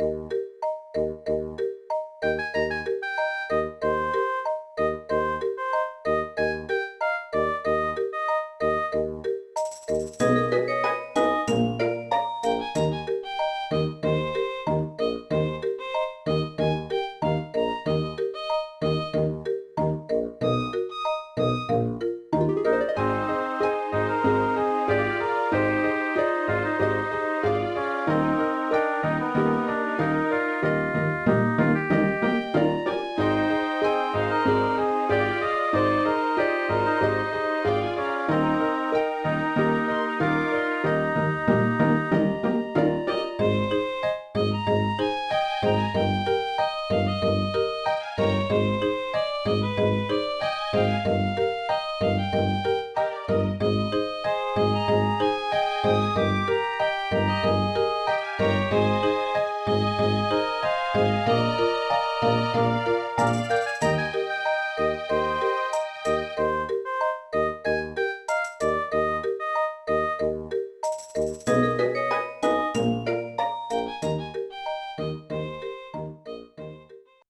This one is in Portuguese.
Música Música